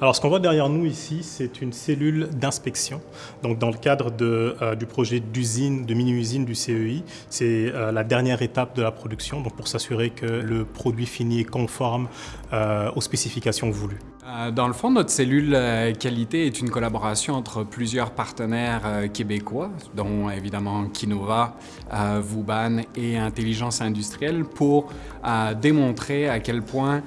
Alors ce qu'on voit derrière nous ici, c'est une cellule d'inspection. Donc dans le cadre euh, du projet d'usine, de mini-usine du CEI, c'est euh, la dernière étape de la production, donc pour s'assurer que le produit fini est conforme euh, aux spécifications voulues. Dans le fond, notre cellule qualité est une collaboration entre plusieurs partenaires québécois, dont évidemment Kinova, Vuban et Intelligence Industrielle, pour démontrer à quel point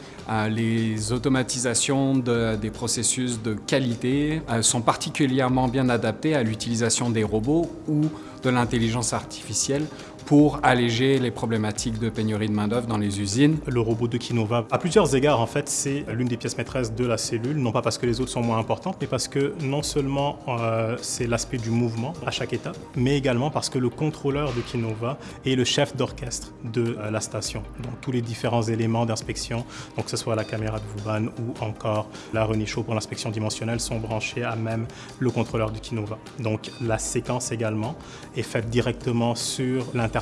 les automatisations de, des processus de qualité euh, sont particulièrement bien adaptés à l'utilisation des robots ou de l'intelligence artificielle pour alléger les problématiques de pénurie de main-d'œuvre dans les usines. Le robot de Kinova, à plusieurs égards, en fait, c'est l'une des pièces maîtresses de la cellule, non pas parce que les autres sont moins importantes, mais parce que non seulement euh, c'est l'aspect du mouvement à chaque étape, mais également parce que le contrôleur de Kinova est le chef d'orchestre de euh, la station. Donc tous les différents éléments d'inspection, donc que ce soit la caméra de Vuban ou encore la Renichot pour l'inspection dimensionnelle, sont branchés à même le contrôleur de Kinova. Donc la séquence également est faite directement sur l'interface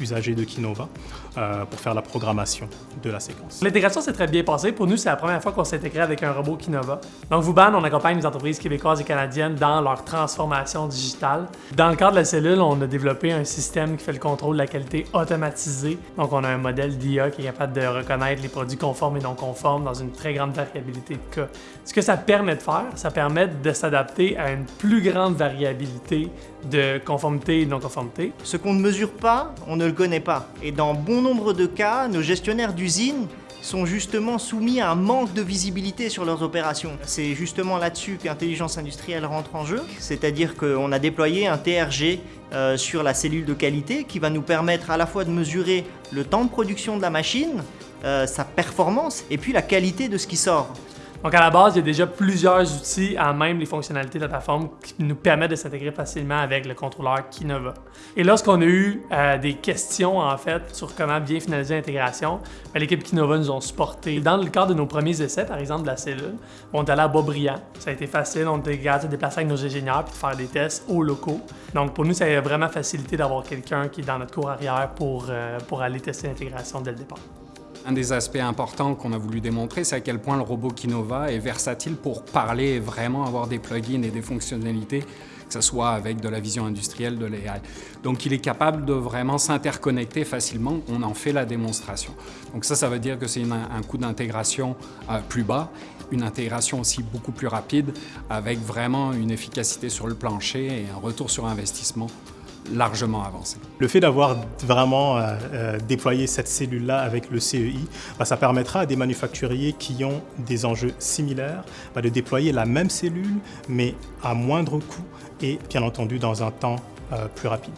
usager de Kinova euh, pour faire la programmation de la séquence. L'intégration s'est très bien passée. Pour nous, c'est la première fois qu'on s'est intégré avec un robot Kinova. Donc, Vuban, on accompagne les entreprises québécoises et canadiennes dans leur transformation digitale. Dans le cadre de la cellule, on a développé un système qui fait le contrôle de la qualité automatisé. Donc, on a un modèle d'IA qui est capable de reconnaître les produits conformes et non conformes dans une très grande variabilité de cas. Ce que ça permet de faire, ça permet de s'adapter à une plus grande variabilité de conformité et non-conformité. Ce qu'on ne mesure pas, on ne le connaît pas. Et dans bon nombre de cas, nos gestionnaires d'usines sont justement soumis à un manque de visibilité sur leurs opérations. C'est justement là-dessus qu'intelligence industrielle rentre en jeu, c'est-à-dire qu'on a déployé un TRG euh, sur la cellule de qualité qui va nous permettre à la fois de mesurer le temps de production de la machine, euh, sa performance et puis la qualité de ce qui sort. Donc à la base, il y a déjà plusieurs outils, à même les fonctionnalités de la plateforme, qui nous permettent de s'intégrer facilement avec le contrôleur Kinova. Et lorsqu'on a eu euh, des questions en fait sur comment bien finaliser l'intégration, ben, l'équipe Kinova nous ont supporté. Dans le cadre de nos premiers essais, par exemple de la cellule, on est allé à Boisbriand. Ça a été facile, on était capable de se déplacer avec nos ingénieurs et de faire des tests aux locaux. Donc pour nous, ça a vraiment facilité d'avoir quelqu'un qui est dans notre cour arrière pour, euh, pour aller tester l'intégration dès le départ. Un des aspects importants qu'on a voulu démontrer, c'est à quel point le robot Kinova est versatile pour parler et vraiment avoir des plugins et des fonctionnalités, que ce soit avec de la vision industrielle, de l'AI. Donc il est capable de vraiment s'interconnecter facilement, on en fait la démonstration. Donc ça, ça veut dire que c'est un coût d'intégration euh, plus bas, une intégration aussi beaucoup plus rapide, avec vraiment une efficacité sur le plancher et un retour sur investissement largement avancé. Le fait d'avoir vraiment euh, euh, déployé cette cellule-là avec le CEI, bah, ça permettra à des manufacturiers qui ont des enjeux similaires bah, de déployer la même cellule, mais à moindre coût et bien entendu dans un temps euh, plus rapide.